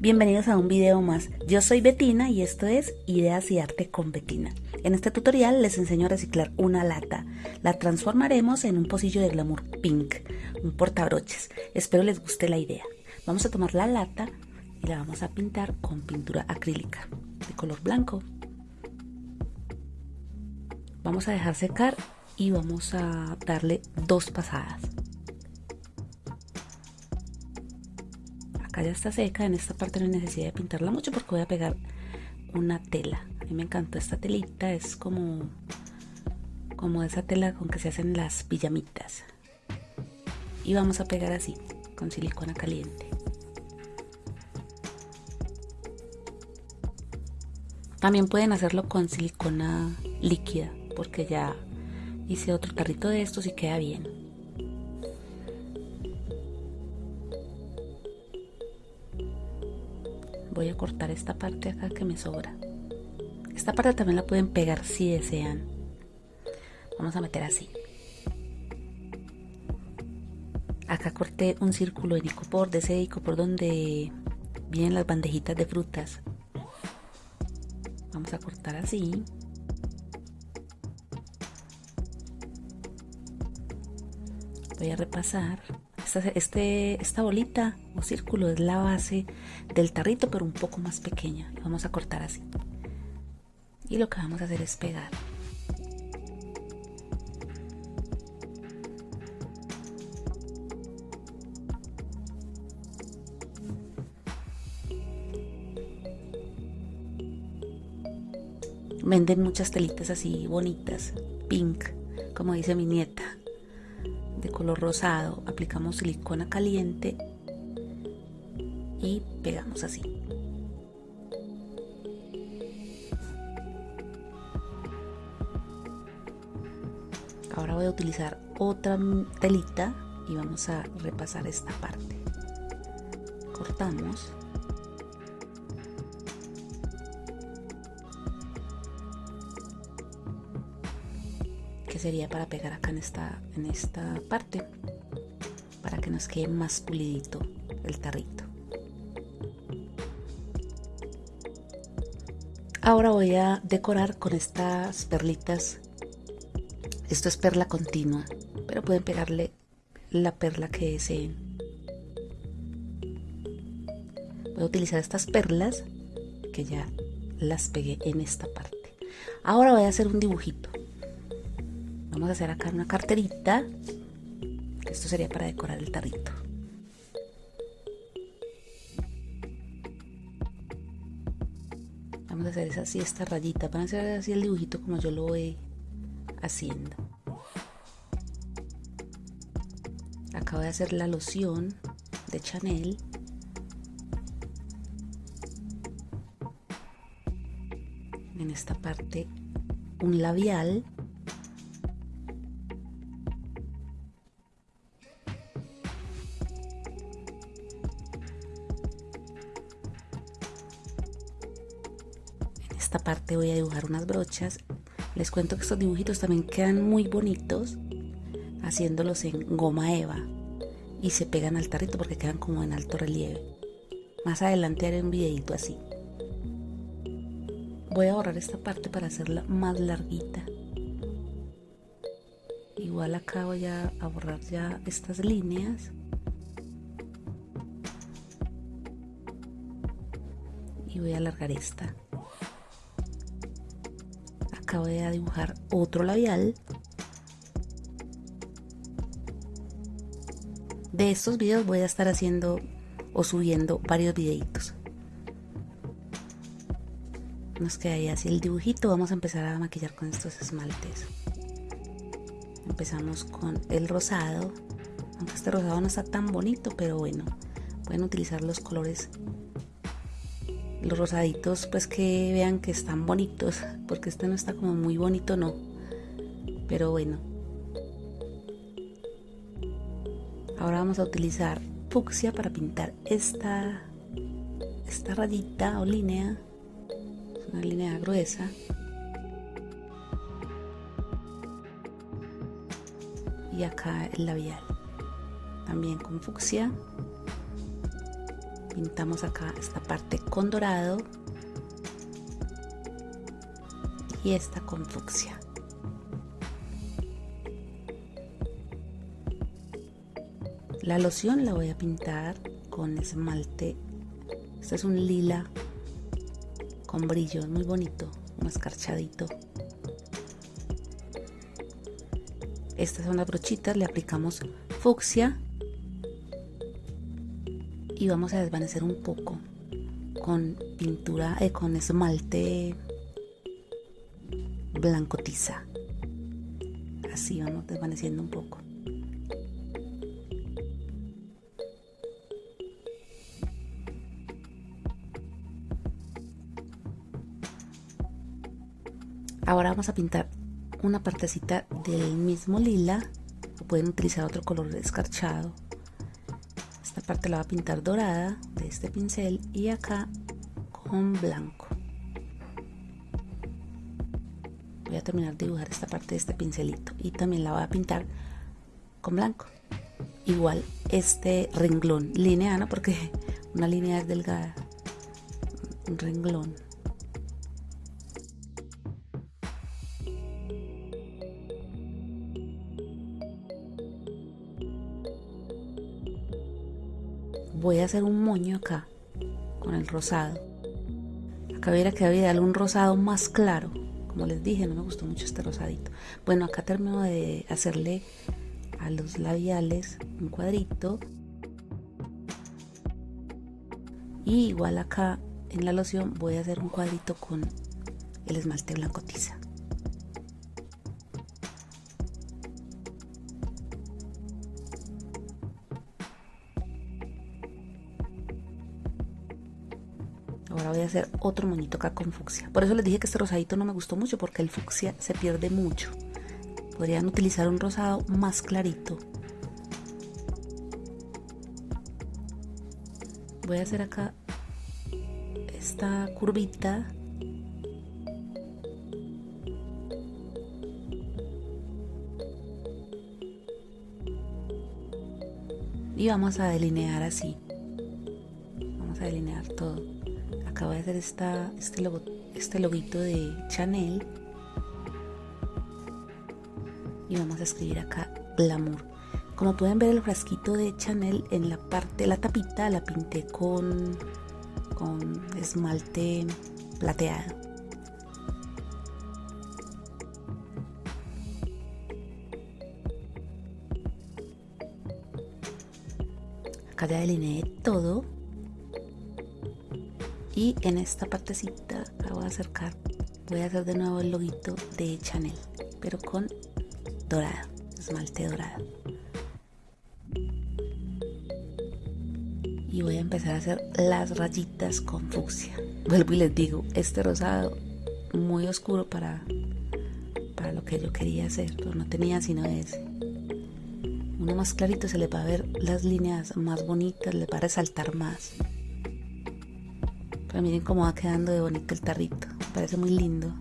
Bienvenidos a un video más. Yo soy Betina y esto es Ideas y Arte con Betina. En este tutorial les enseño a reciclar una lata. La transformaremos en un pocillo de glamour pink, un portabroches. Espero les guste la idea. Vamos a tomar la lata y la vamos a pintar con pintura acrílica de color blanco. Vamos a dejar secar y vamos a darle dos pasadas. Ya está seca, en esta parte no hay necesidad de pintarla mucho porque voy a pegar una tela. A mí me encantó esta telita, es como, como esa tela con que se hacen las pijamitas. Y vamos a pegar así, con silicona caliente. También pueden hacerlo con silicona líquida, porque ya hice otro tarrito de estos y queda bien. Voy a cortar esta parte acá que me sobra. Esta parte también la pueden pegar si desean. Vamos a meter así. Acá corté un círculo en icopor de ese icopor donde vienen las bandejitas de frutas. Vamos a cortar así. Voy a repasar este, esta bolita o círculo es la base del tarrito, pero un poco más pequeña. vamos a cortar así. Y lo que vamos a hacer es pegar. Venden muchas telitas así bonitas, pink, como dice mi nieta rosado aplicamos silicona caliente y pegamos así. Ahora voy a utilizar otra telita y vamos a repasar esta parte. Cortamos sería para pegar acá en esta, en esta parte para que nos quede más pulidito el tarrito. Ahora voy a decorar con estas perlitas. Esto es perla continua pero pueden pegarle la perla que deseen. Voy a utilizar estas perlas que ya las pegué en esta parte. Ahora voy a hacer un dibujito vamos a hacer acá una carterita esto sería para decorar el tarrito. Vamos a hacer así esta rayita van a hacer así el dibujito como yo lo voy haciendo. Acabo de hacer la loción de Chanel. En esta parte un labial parte voy a dibujar unas brochas. Les cuento que estos dibujitos también quedan muy bonitos haciéndolos en goma eva y se pegan al tarrito porque quedan como en alto relieve. Más adelante haré un videito así. Voy a borrar esta parte para hacerla más larguita. Igual acá voy a borrar ya estas líneas. Y voy a alargar esta acabo de dibujar otro labial de estos videos. Voy a estar haciendo o subiendo varios videitos. Nos queda ahí así el dibujito. Vamos a empezar a maquillar con estos esmaltes. Empezamos con el rosado. Aunque este rosado no está tan bonito pero bueno pueden utilizar los colores los rosaditos pues que vean que están bonitos porque este no está como muy bonito no. Pero bueno. Ahora vamos a utilizar fucsia para pintar esta esta rayita o línea. Una línea gruesa. Y acá el labial. También con fucsia pintamos acá esta parte con dorado y esta con fucsia. La loción la voy a pintar con esmalte. Este es un lila con brillo muy bonito un escarchadito estas son las brochitas le aplicamos fucsia y vamos a desvanecer un poco con pintura eh, con esmalte blanco tiza. Así vamos desvaneciendo un poco. Ahora vamos a pintar una partecita del mismo lila. Pueden utilizar otro color escarchado esta parte la voy a pintar dorada de este pincel y acá con blanco. Voy a terminar de dibujar esta parte de este pincelito y también la voy a pintar con blanco. Igual este renglón lineano porque una línea es delgada un renglón voy a hacer un moño acá con el rosado. Acá hubiera que darle un rosado más claro. Como les dije no me gustó mucho este rosadito. Bueno acá termino de hacerle a los labiales un cuadrito. Y igual acá en la loción voy a hacer un cuadrito con el esmalte blanco tiza Ahora voy a hacer otro moñito acá con fucsia. Por eso les dije que este rosadito no me gustó mucho porque el fucsia se pierde mucho. Podrían utilizar un rosado más clarito. Voy a hacer acá esta curvita. Y vamos a delinear así. Vamos a delinear todo acabo de hacer esta, este, logo, este loguito de Chanel. Y vamos a escribir acá glamour. Como pueden ver el frasquito de Chanel en la parte la tapita la pinté con con esmalte plateado. Acá ya delineé todo y en esta partecita la voy a acercar voy a hacer de nuevo el loguito de Chanel pero con dorado esmalte dorado y voy a empezar a hacer las rayitas con fucsia. Vuelvo y les digo este rosado muy oscuro para para lo que yo quería hacer pero no tenía sino ese. Uno más clarito se le va a ver las líneas más bonitas le va a resaltar más pero miren cómo va quedando de bonito el tarrito. Parece muy lindo.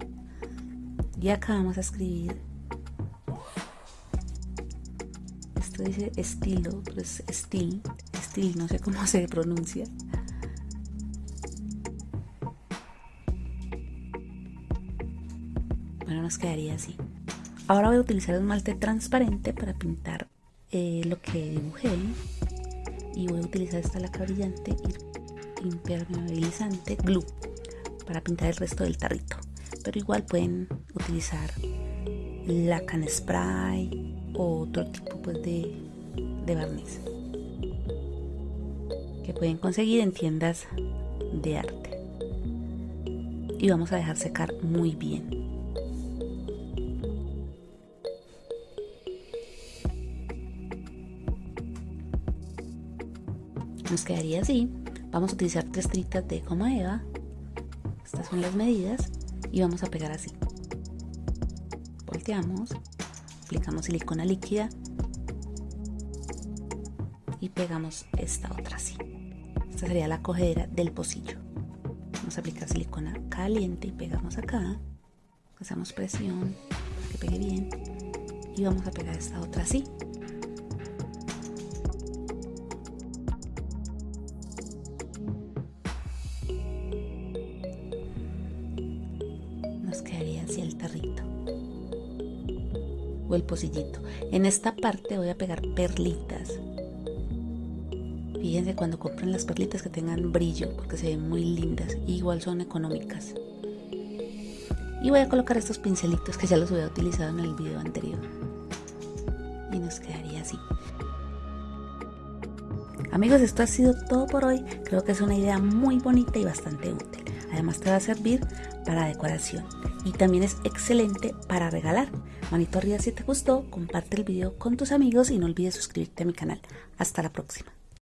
Y acá vamos a escribir. Esto dice estilo, pero es estil. Estil, no sé cómo se pronuncia. Bueno, nos quedaría así. Ahora voy a utilizar esmalte transparente para pintar eh, lo que dibujé. Y voy a utilizar esta laca brillante y impermeabilizante glue para pintar el resto del tarrito. Pero igual pueden utilizar la can spray o otro tipo pues, de, de barniz que pueden conseguir en tiendas de arte. Y vamos a dejar secar muy bien. Nos quedaría así Vamos a utilizar tres tiritas de goma eva. Estas son las medidas. Y vamos a pegar así. Volteamos. Aplicamos silicona líquida. Y pegamos esta otra así. Esta sería la cogedera del pocillo. Vamos a aplicar silicona caliente y pegamos acá. Hacemos presión para que pegue bien. Y vamos a pegar esta otra así. O el pocillito. En esta parte voy a pegar perlitas. Fíjense cuando compren las perlitas que tengan brillo porque se ven muy lindas. Igual son económicas. Y voy a colocar estos pincelitos que ya los había utilizado en el video anterior. Y nos quedaría así. Amigos, esto ha sido todo por hoy. Creo que es una idea muy bonita y bastante útil. Además te va a servir para decoración y también es excelente para regalar. Manito arriba si te gustó, comparte el video con tus amigos y no olvides suscribirte a mi canal. Hasta la próxima.